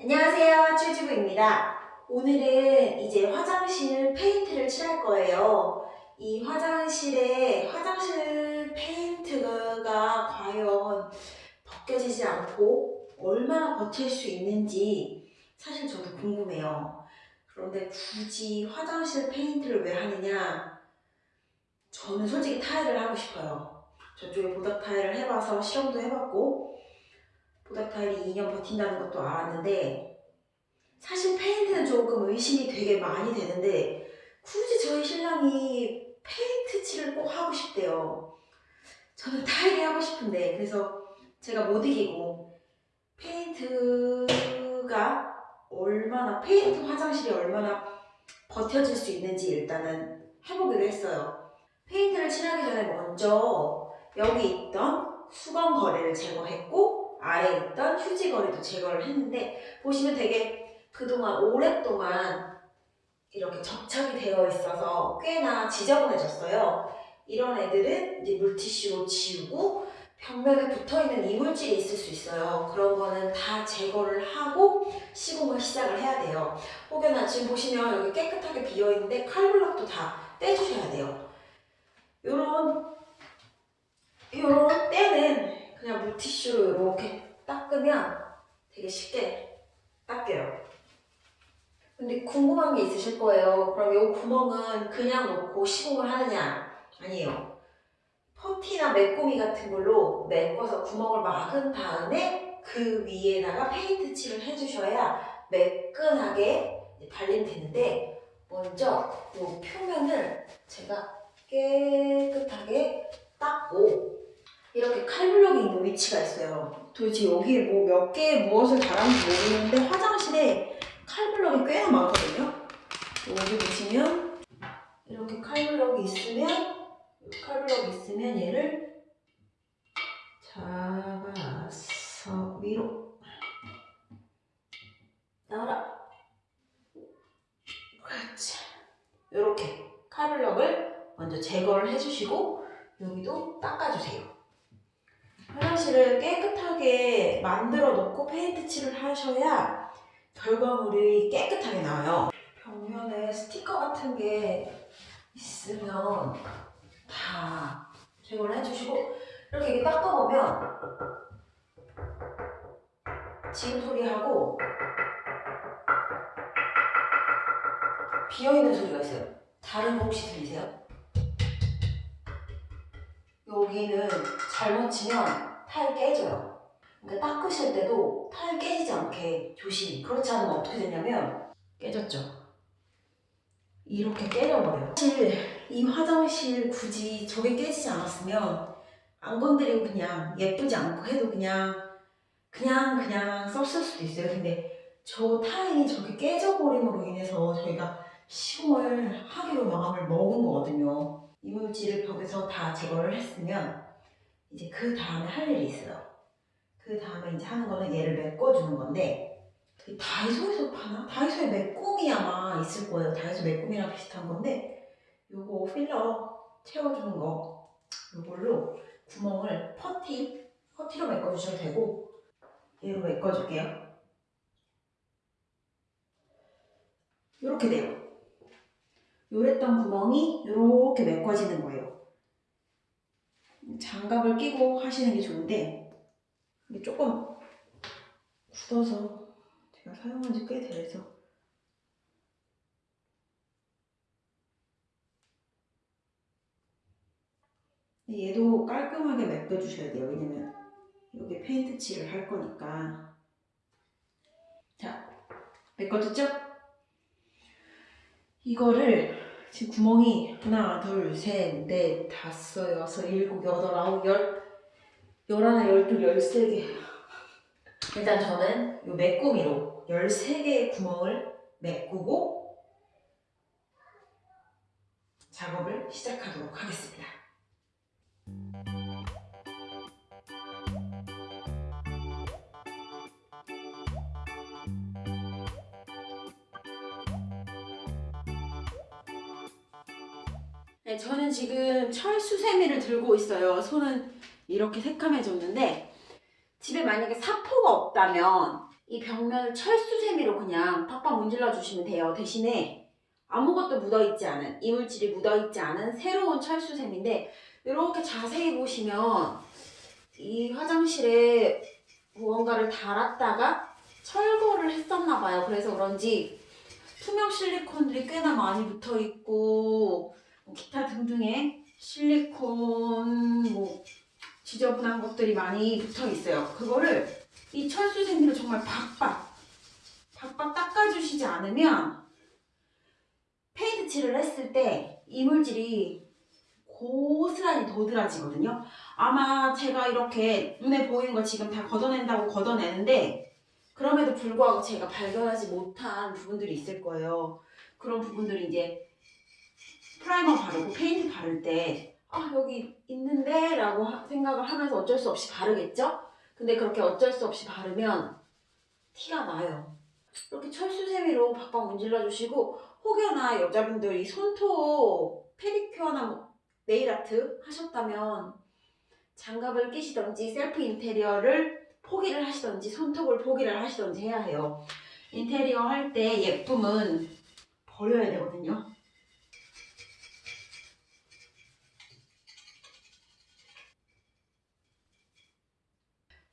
안녕하세요 쭈주부입니다. 오늘은 이제 화장실 페인트를 칠할 거예요. 이 화장실에 화장실 페인트가 과연 벗겨지지 않고 얼마나 버틸 수 있는지 사실 저도 궁금해요. 그런데 굳이 화장실 페인트를 왜 하느냐? 저는 솔직히 타일을 하고 싶어요. 저쪽에 보닥 타일을 해봐서 실험도 해봤고 보닥 타일이 2년 버틴다는 것도 알았는데 사실 페인트는 조금 의심이 되게 많이 되는데 굳이 저희 신랑이 페인트 칠을 꼭 하고 싶대요. 저는 타일이 하고 싶은데 그래서 제가 못 이기고 페인트가 얼마나 페인트 화장실이 얼마나 버텨질 수 있는지 일단은 해보기로 했어요. 페인트를 칠하기 전에 먼저 여기 있던 수건걸이를 제거했고 아래에 있던 휴지걸이도 제거를 했는데 보시면 되게 그동안 오랫동안 이렇게 접착이 되어 있어서 꽤나 지저분해졌어요. 이런 애들은 이제 물티슈로 지우고 벽면에 붙어있는 이물질이 있을 수 있어요. 그런 거는 다 제거를 하고 시공을 시작을 해야 돼요. 혹여나 지금 보시면 여기 깨끗하게 비어있는데 칼블럭도 다 떼주셔야 돼요. 요런 요런 때는 그냥 물티슈로 이렇게 닦으면 되게 쉽게 닦여요. 근데 궁금한 게 있으실 거예요. 그럼 이 구멍은 그냥 놓고 시공을 하느냐? 아니에요. 퍼티나 메꾸미 같은 걸로 메꿔서 구멍을 막은 다음에 그 위에다가 페인트 칠을 해주셔야 매끈하게 발림되는데 먼저 이 표면을 제가 깨끗하게 닦고 이렇게 칼블럭이 있는 위치가 있어요. 도대체 여기에 뭐몇 개의 무엇을 달았는지 모르겠는데 화장실에 칼블럭이 꽤나 많거든요. 여기 보시면 이렇게 칼블럭이 있으면 칼블럭이 있으면 얘를 잡아서 위로 나와라. 그렇지. 이렇게 칼블럭을 먼저 제거를 해주시고 여기도 닦아주세요. 화장실을 깨끗하게 만들어 놓고 페인트 칠을 하셔야 결과물이 깨끗하게 나와요. 벽면에 스티커 같은 게 있으면 다 제거를 해주시고 이렇게 닦아보면 지금 소리하고 비어있는 소리가 있어요. 다른 거 혹시 들리세요? 여기는 잘못 치면 타일 깨져요. 그러니까 닦으실 때도 타일 깨지지 않게 조심. 그렇지 않으면 어떻게 되냐면 깨졌죠. 이렇게 깨져버려요. 사실 이 화장실 굳이 저게 깨지지 않았으면 안 건드리고 그냥 예쁘지 않고 해도 그냥 그냥 그냥 썼을 수도 있어요. 근데 저 타일이 저게 깨져버림으로 인해서 저희가 시공을 하기로 마음을 먹은 거거든요. 이물질을 벽에서 다 제거를 했으면 이제 그 다음에 할 일이 있어요. 그 다음에 이제 하는 거는 얘를 메꿔주는 건데 그 다이소에서 파나? 다이소에 메꾸미 아마 있을 거예요. 다이소 메꾸미랑 비슷한 건데 요거 필러 채워주는 거 요걸로 구멍을 퍼티 퍼티로 메꿔주셔도 되고 얘로 메꿔줄게요. 이렇게 돼요. 요랬던 구멍이 이렇게 메꿔지는 거예요. 장갑을 끼고 하시는 게 좋은데 이게 조금 굳어서 제가 사용한 지 꽤 돼서 얘도 깔끔하게 메꿔주셔야 돼요. 왜냐면 여기 페인트 칠을 할 거니까 자 메꿔졌죠? 이거를 지금 구멍이 하나, 둘, 셋, 넷, 다섯, 여섯, 일곱, 여덟, 아홉, 열, 열하나, 열둘, 열세 개. 일단 저는 이 메꾸미로 열세 개의 구멍을 메꾸고 작업을 시작하도록 하겠습니다. 네, 저는 지금 철수세미를 들고 있어요. 손은 이렇게 새카매졌는데 집에 만약에 사포가 없다면 이 벽면을 철수세미로 그냥 팍팍 문질러 주시면 돼요. 대신에 아무것도 묻어있지 않은 이물질이 묻어있지 않은 새로운 철수세미인데 이렇게 자세히 보시면 이 화장실에 무언가를 달았다가 철거를 했었나 봐요. 그래서 그런지 투명 실리콘들이 꽤나 많이 붙어 있고 뭐 기타 등등의 실리콘 뭐 지저분한 것들이 많이 붙어 있어요. 그거를 이 철수세미로 정말 박박 박박 닦아주시지 않으면 페인트 칠을 했을 때 이물질이 고스란히 도드라지거든요. 아마 제가 이렇게 눈에 보이는 거 지금 다 걷어낸다고 걷어내는데 그럼에도 불구하고 제가 발견하지 못한 부분들이 있을 거예요. 그런 부분들이 이제 프라이머 바르고 페인트 바를 때 아, 여기 있는데? 라고 하- 생각을 하면서 어쩔 수 없이 바르겠죠? 근데 그렇게 어쩔 수 없이 바르면 티가 나요. 이렇게 철수세미로 박박 문질러 주시고 혹여나 여자분들이 손톱 페디큐어나 뭐 네일아트 하셨다면 장갑을 끼시던지 셀프 인테리어를 포기를 하시던지 손톱을 포기를 하시던지 해야 해요. 인테리어 할 때 예쁨은 버려야 되거든요.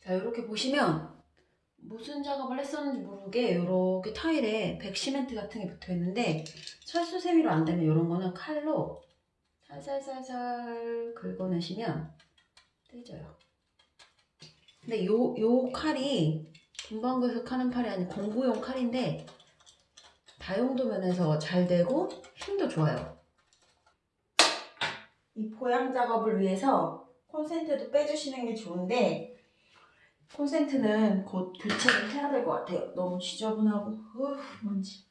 자 이렇게 보시면 무슨 작업을 했었는지 모르게 이렇게 타일에 백시멘트 같은 게 붙어 있는데 철 수세미로 안 되면 이런 거는 칼로 살살살살 긁어내시면 떼져요. 근데 요, 요 칼이 금방구에서 카는 칼이 아닌 공구용 칼인데 다용도 면에서 잘 되고 힘도 좋아요. 이 보양 작업을 위해서 콘센트도 빼주시는 게 좋은데 콘센트는 곧 교체를 해야 될 것 같아요. 너무 지저분하고 으 먼지.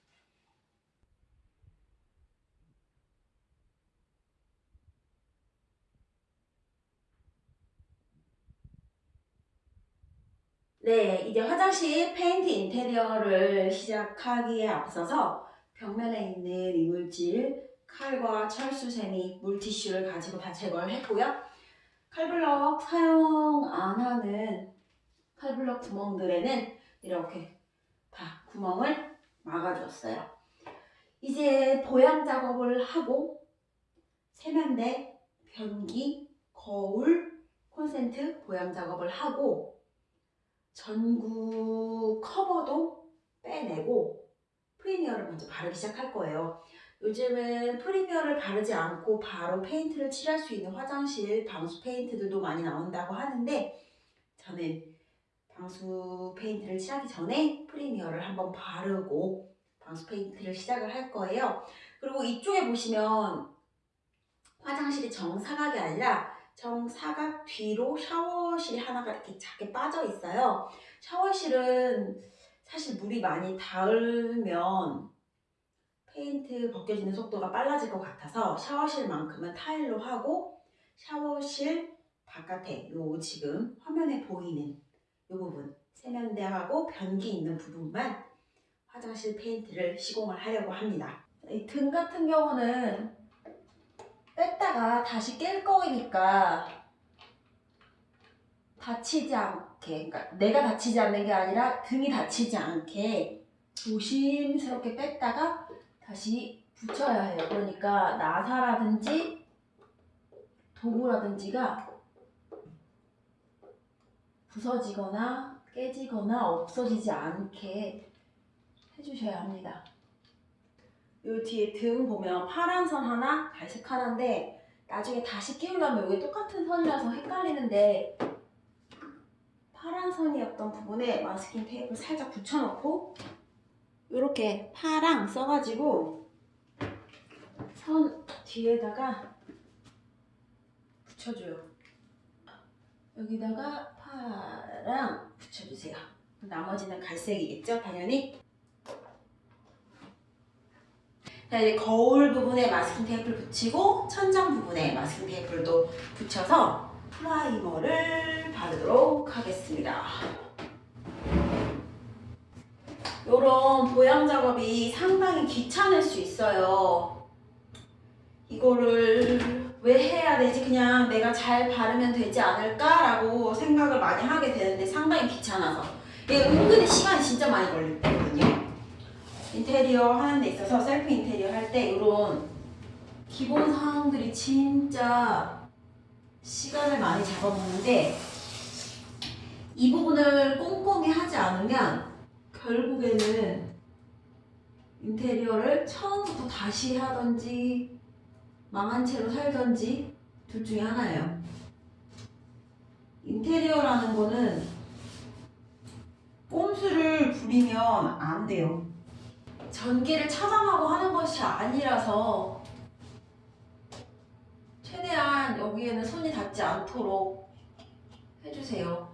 네, 이제 화장실 페인트 인테리어를 시작하기에 앞서서 벽면에 있는 이물질, 칼과 철수세미, 물티슈를 가지고 다 제거를 했고요. 칼블럭 사용 안 하는 칼블럭 구멍들에는 이렇게 다 구멍을 막아줬어요. 이제 보양 작업을 하고 세면대, 변기, 거울, 콘센트 보양 작업을 하고 전구 커버도 빼내고 프라이머를 먼저 바르기 시작할 거예요. 요즘은 프라이머를 바르지 않고 바로 페인트를 칠할 수 있는 화장실 방수 페인트들도 많이 나온다고 하는데 저는 방수 페인트를 칠하기 전에 프라이머를 한번 바르고 방수 페인트를 시작을 할 거예요. 그리고 이쪽에 보시면 화장실이 정사각이 아니라 정사각 뒤로 샤워실이 하나가 이렇게 작게 빠져 있어요. 샤워실은 사실 물이 많이 닿으면 페인트 벗겨지는 속도가 빨라질 것 같아서 샤워실만큼은 타일로 하고 샤워실 바깥에 요 지금 화면에 보이는 이 부분 세면대하고 변기 있는 부분만 화장실 페인트를 시공을 하려고 합니다. 이 등 같은 경우는 뺐다가 다시 깰 거니까 다치지 않게, 그러니까 내가 다치지 않는 게 아니라 등이 다치지 않게 조심스럽게 뺐다가 다시 붙여야 해요. 그러니까 나사라든지 도구라든지가 부서지거나 깨지거나 없어지지 않게 해주셔야 합니다. 요 뒤에 등 보면 파란 선 하나, 갈색 하나인데 나중에 다시 끼우려면 이게 똑같은 선이라서 헷갈리는데 파란 선이었던 부분에 마스킹 테이프 살짝 붙여놓고 이렇게 파랑 써가지고 선 뒤에다가 붙여줘요. 여기다가 파랑 붙여주세요. 나머지는 갈색이겠죠, 당연히. 자, 이제 거울 부분에 masking 테이프를 붙이고 천장 부분에 masking 테이프를 또 붙여서 프라이머를 바르도록 하겠습니다. 이런 보양 작업이 상당히 귀찮을 수 있어요. 이거를 왜 해야 되지? 그냥 내가 잘 바르면 되지 않을까라고 생각을 많이 하게 되는데 상당히 귀찮아서 이게 은근히 시간이 진짜 많이 걸리거든요. 인테리어 하는 데 있어서 셀프 인테리어 할 때 이런 기본 사항들이 진짜 시간을 많이 잡아먹는데 이 부분을 꼼꼼히 하지 않으면 결국에는 인테리어를 처음부터 다시 하던지 망한 채로 살던지 둘 중에 하나예요. 인테리어라는 거는 꼼수를 부리면 안 돼요. 전기를 차단하고 하는 것이 아니라서 최대한 여기에는 손이 닿지 않도록 해주세요.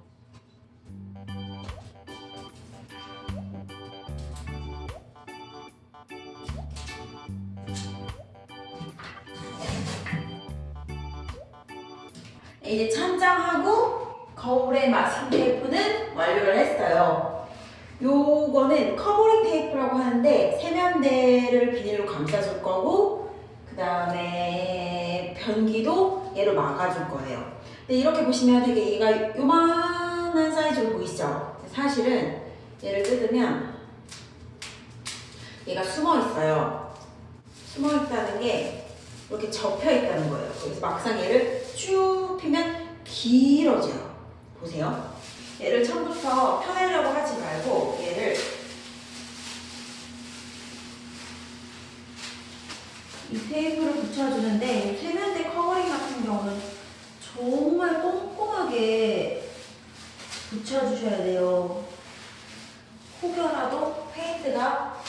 이제 천장하고 거울에 masking 테이프는 완료를 했어요. 요거는 covering 테이프라고 하는데 세면대를 비닐로 감싸줄 거고 그 다음에 변기도 얘로 막아줄 거예요. 근데 이렇게 보시면 되게 얘가 요만한 사이즈로 보이시죠? 사실은 얘를 뜯으면 얘가 숨어 있어요. 숨어 있다는 게 이렇게 접혀 있다는 거예요. 그래서 막상 얘를 쭉 피면 길어져요. 보세요. 얘를 처음부터 펴내려고 하지 말고 얘를 이 테이프를 붙여주는데 이 세면대 covering 같은 경우는 정말 꼼꼼하게 붙여주셔야 돼요. 혹여라도 페인트가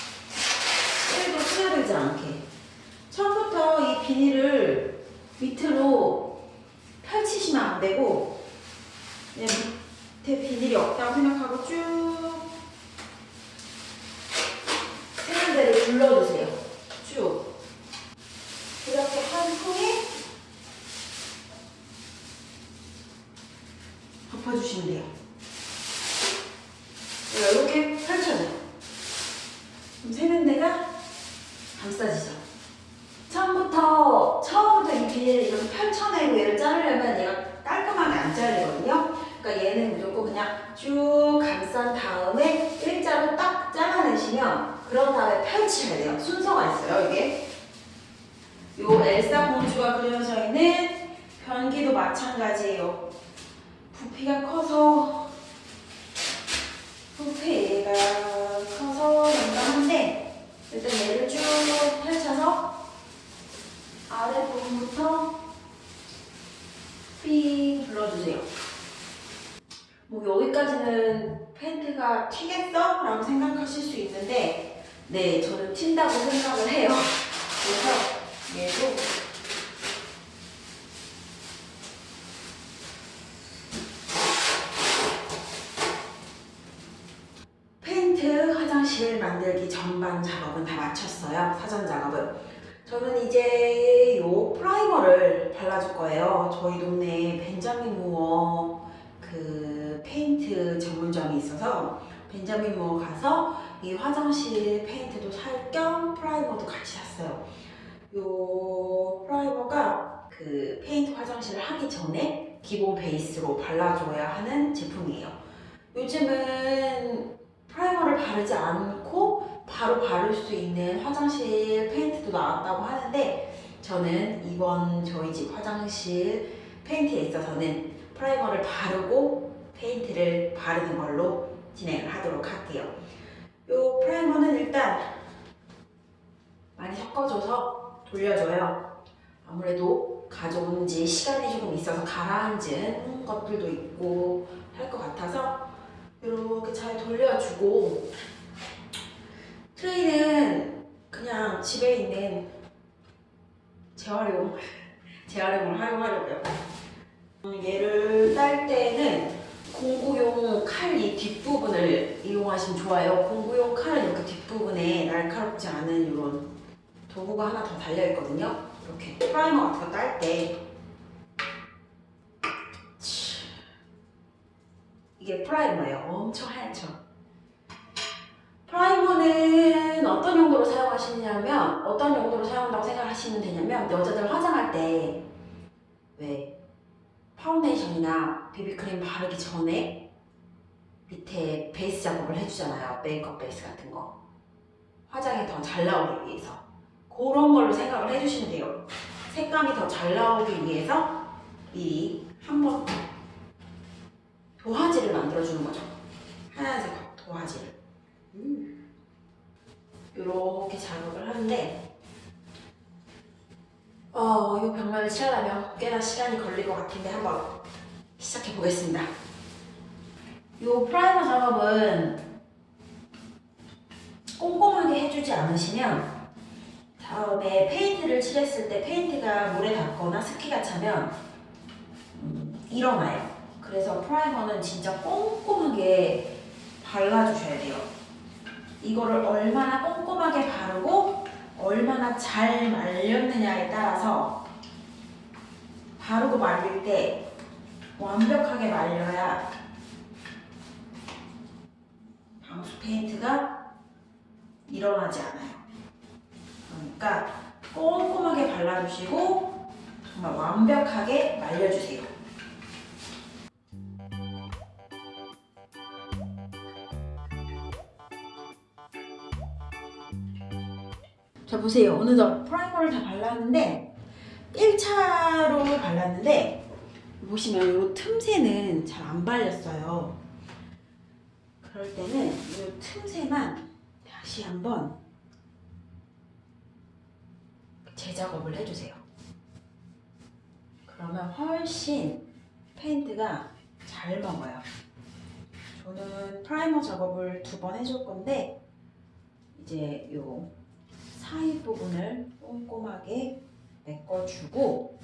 1도 스며들지 않게 처음부터 이 비닐을 밑으로 펼치시면 안 되고 밑에 비닐이 없다고 생각하고 쭉 세면대를 둘러주세요. 쭉 이렇게 한 통에 덮어주시면 돼요. 이렇게 펼쳐줘요. 그럼 세면대가 감싸지죠. 처음부터 처음부터 이 비닐을 이렇게 펼쳐내고 얘를 자르려면 얘가 깔끔하게 안 잘리거든요. 그러니까 얘는 무조건 그냥 쭉 감싼 다음에 일자로 딱 잘라내시면 그런 다음에 펼치셔야 돼요. 순서가 있어요, 이게. 요 엘사 공주가 그려져 있는 변기도 마찬가지예요. 부피가 커서 부피가 커서 난감한데 일단 얘를 쭉 펼쳐서 아랫부분부터 삥 눌러주세요. 뭐 여기까지는 팬트가 튀겠어? 라고 생각하실 수 있는데 네, 저는 튄다고 생각을 해요. 그래서 얘도 페인트 화장실 만들기 전반 작업은 다 마쳤어요. 사전 작업은. 저는 이제 요 프라이머를 발라줄 거예요. 저희 동네에 벤자민 무어 그 페인트 전문점이 있어서 무어 가서 이 화장실 페인트도 살 겸 프라이머도 같이 샀어요. 요 프라이머가 그 페인트 화장실을 하기 전에 기본 베이스로 발라줘야 하는 제품이에요. 요즘은 프라이머를 바르지 않고 바로 바를 수 있는 화장실 페인트도 나왔다고 하는데 저는 이번 저희 집 화장실 페인트에 있어서는 프라이머를 바르고 페인트를 바르는 걸로 진행을 하도록 할게요. 이 프라이머는 일단 많이 섞어줘서 돌려줘요. 아무래도 가져온 지 시간이 조금 있어서 가라앉은 것들도 있고 할 것 같아서 이렇게 잘 돌려주고 트레이는 그냥 집에 있는 재활용 재활용을 활용하려고요. 음, 얘를 딸 때는 공구용 칼 이 뒷부분을 이용하시면 좋아요. 공구용 칼은 이렇게 뒷부분에 날카롭지 않은 이런 도구가 하나 더 달려있거든요. 이렇게 프라이머 같은 거 딸 때 이게 프라이머예요. 엄청 하얗죠? 프라이머는 어떤 용도로 사용하시냐면 어떤 용도로 사용한다고 생각하시면 되냐면 여자들 화장할 때 왜 파운데이션이나 비비크림 바르기 전에 밑에 베이스 작업을 해주잖아요. 메이크업 베이스 같은 거. 화장이 더 잘 나오기 위해서. 그런 걸로 생각을 해주시면 돼요. 색감이 더 잘 나오기 위해서 미리 한 번 도화지를 만들어주는 거죠. 하얀색 도화지를. 음. 이렇게 작업을 하는데 어, 이 벽면을 칠하려면 꽤나 시간이 걸릴 것 같은데 한번 시작해 보겠습니다. 이 프라이머 작업은 꼼꼼하게 해주지 않으시면 다음에 페인트를 칠했을 때 페인트가 물에 닿거나 습기가 차면 음, 일어나요. 그래서 프라이머는 진짜 꼼꼼하게 발라주셔야 돼요. 이거를 얼마나 꼼꼼하게 바르고 얼마나 잘 말렸느냐에 따라서 바르고 말릴 때 완벽하게 말려야 방수 페인트가 일어나지 않아요. 그러니까 꼼꼼하게 발라주시고 정말 완벽하게 말려주세요. 자 보세요. 어느덧 프라이머를 다 발랐는데 1차로 발랐는데 보시면 이 틈새는 잘 안 발렸어요. 그럴 때는 이 틈새만 다시 한번 재작업을 해주세요. 그러면 훨씬 페인트가 잘 먹어요. 저는 프라이머 작업을 두 번 해줄 건데 이제 요 사이 부분을 꼼꼼하게 메꿔주고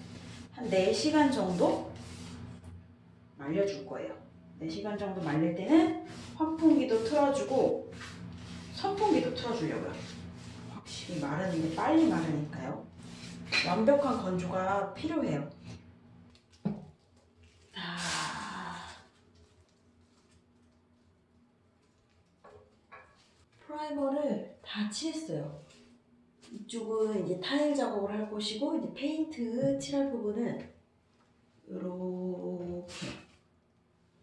한 4시간 정도 말려줄 거예요. 4시간 정도 말릴 때는 환풍기도 틀어주고 선풍기도 틀어주려고요. 확실히 마르는 게 빨리 마르니까요. 완벽한 건조가 필요해요. 아... 프라이머를 다 칠했어요. 이쪽은 이제 타일 작업을 할 곳이고 이제 페인트 칠할 부분은 이렇게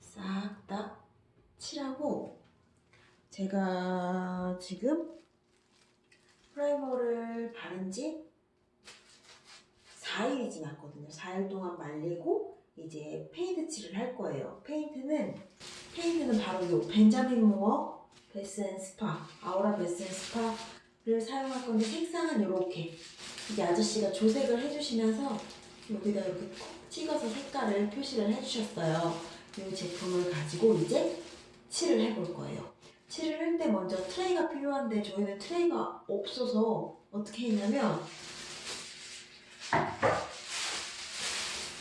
싹 다 칠하고 제가 지금 프라이머를 바른 지 4일이 지났거든요. 4일 동안 말리고 이제 페인트 칠을 할 거예요. 페인트는 페인트는 바로 이 Benjamin Moore Bath and Spa Aura Bath and Spa 를 사용할 건데 색상은 이렇게 이게 아저씨가 조색을 해주시면서 여기다 이렇게 콕 찍어서 색깔을 표시를 해주셨어요. 이 제품을 가지고 이제 칠을 해볼 거예요. 칠을 할 때 먼저 트레이가 필요한데 저희는 트레이가 없어서 어떻게 했냐면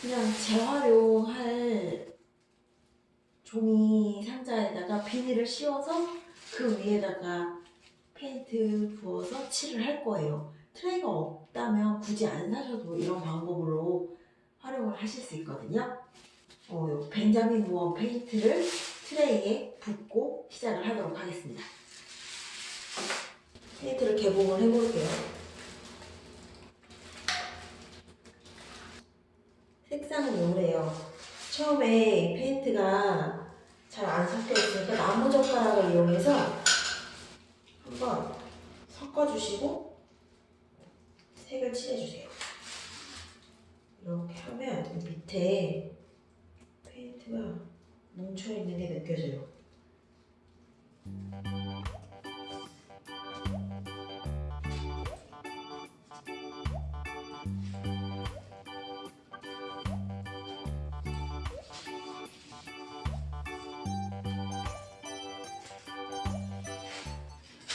그냥 재활용할 종이 상자에다가 비닐을 씌워서 그 위에다가 페인트 부어서 칠을 할 거예요. 트레이가 없다면 굳이 안 사셔도 이런 방법으로 활용을 하실 수 있거든요. 어, 요 Benjamin Moore 페인트를 트레이에 붓고 시작을 하도록 하겠습니다. 페인트를 개봉을 해볼게요. 색상은 요래요. 처음에 페인트가 잘 안 섞여 있으니까 나무 젓가락을 이용해서 한번 섞어주시고 색을 칠해주세요. 이렇게 하면 밑에 페인트가 뭉쳐있는 게 느껴져요.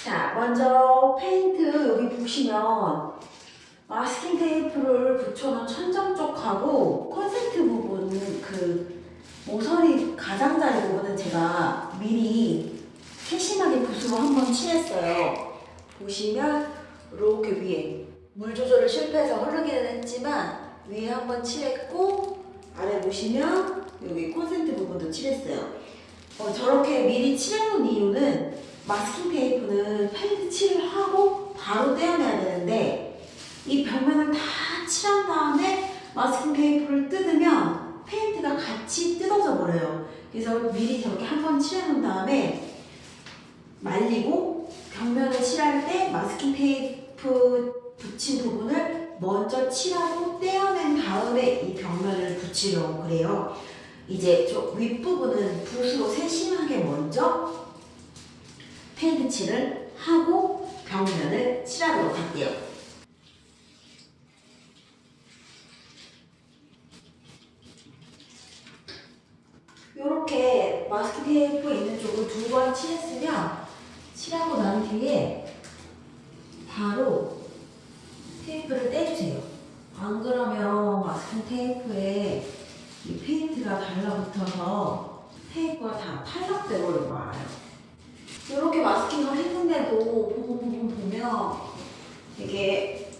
자, 먼저 페인트 여기 보시면 마스킹 테이프를 붙여놓은 천장 쪽하고 콘센트 부분 그 모서리 가장자리 부분은 제가 미리 세심하게 붓으로 한번 칠했어요. 보시면 이렇게 위에 물 조절을 실패해서 흐르기는 했지만 위에 한번 칠했고 아래 보시면 여기 콘센트 부분도 칠했어요. 어, 저렇게 미리 칠해놓은 이유는 마스킹 테이프는 페인트 칠을 하고 바로 떼어내야 되는데 이 벽면을 다 칠한 다음에 마스킹 테이프를 뜯으면 페인트가 같이 뜯어져 버려요. 그래서 미리 저렇게 한 번 칠해놓은 다음에 말리고 벽면을 칠할 때 마스킹 테이프 붙인 부분을 먼저 칠하고 떼어낸 다음에 이 벽면을 붙이려고 그래요. 이제 저 윗부분은 붓으로 세심하게 먼저 페인트 칠을 하고 벽면을 칠하도록 할게요. 이렇게 마스킹 테이프 있는 쪽을 두 번 칠했으면 칠하고 난 뒤에 바로 테이프를 떼주세요. 안 그러면 마스킹 테이프에 이 페인트가 달라붙어서 테이프가 다 탈락되고 말아요. 이렇게 마스킹을 했는데도 부분 부분 보면 되게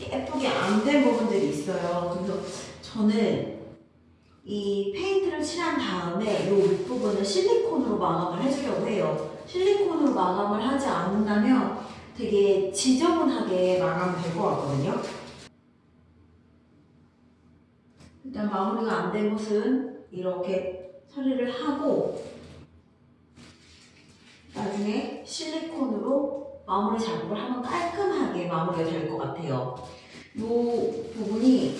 예쁘게 안 된 부분들이 있어요. 그래서 저는 이 페인트를 칠한 다음에 이 윗부분을 실리콘으로 마감을 해주려고 해요. 실리콘으로 마감을 하지 않는다면 되게 지저분하게 마감될 것 같거든요. 일단 마무리가 안 된 곳은 이렇게 처리를 하고 나중에 실리콘으로 마무리 작업을 하면 깔끔하게 마무리가 될 것 같아요. 이 부분이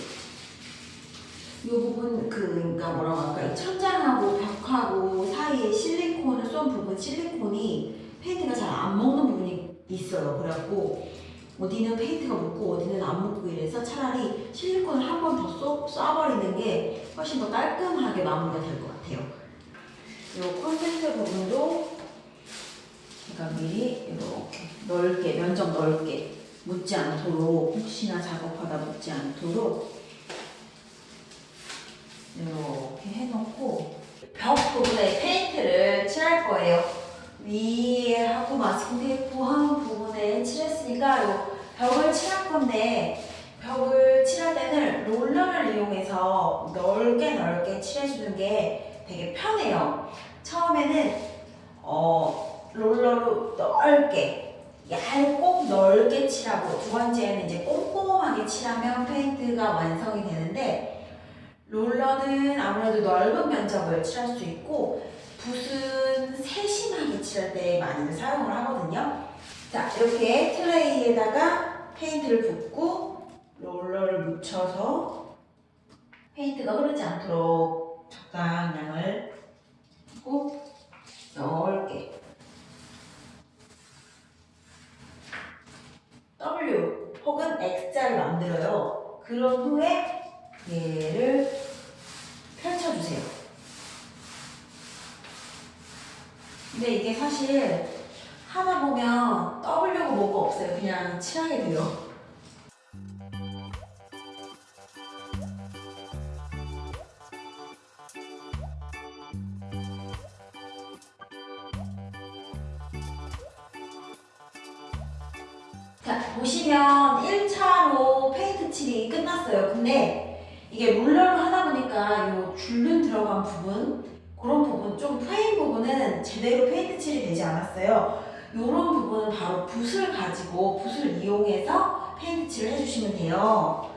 이 부분 그 그러니까 뭐라고 할까 이 천장하고 벽하고 사이에 실리콘을 쏜 부분 실리콘이 페인트가 잘 안 먹는 부분이 있어요. 그래갖고 어디는 페인트가 묻고 어디는 안 묻고 이래서 차라리 실리콘을 한 번 더 쏴버리는 게 훨씬 더 깔끔하게 마무리가 될 것 같아요. 이 콘센트 부분도 제가 미리 이렇게 넓게 면적 넓게 묻지 않도록 혹시나 작업하다 묻지 않도록 이렇게 해놓고 벽 부분에 페인트를 칠할 거예요. 위에 하고 마스킹 테이프 한 부분에 칠했으니까 요 벽을 칠할 건데 벽을 칠할 때는 롤러를 이용해서 넓게 넓게 칠해주는 게 되게 편해요. 처음에는 어, 롤러로 넓게 얇고 넓게 칠하고 두 번째는 이제 꼼꼼하게 칠하면 페인트가 완성이 되는데 롤러는 아무래도 넓은 면적을 칠할 수 있고 붓은 세심하게 칠할 때 많이들 사용을 하거든요. 자 이렇게 트레이에다가 페인트를 붓고 롤러를 묻혀서 페인트가 흐르지 않도록 적당량을 붓고 넓게 W 혹은 X자를 만들어요. 그런 후에 얘를 펼쳐주세요. 근데 이게 사실 하다 보면 W가 뭐가 없어요. 그냥 칠하게 돼요. 보시면 1차로 페인트 칠이 끝났어요. 근데 이게 롤러로 하다 보니까 요 줄눈 들어간 부분 그런 부분 좀 프레임 부분은 제대로 페인트 칠이 되지 않았어요. 이런 부분은 바로 붓을 가지고 붓을 이용해서 페인트 칠을 해주시면 돼요.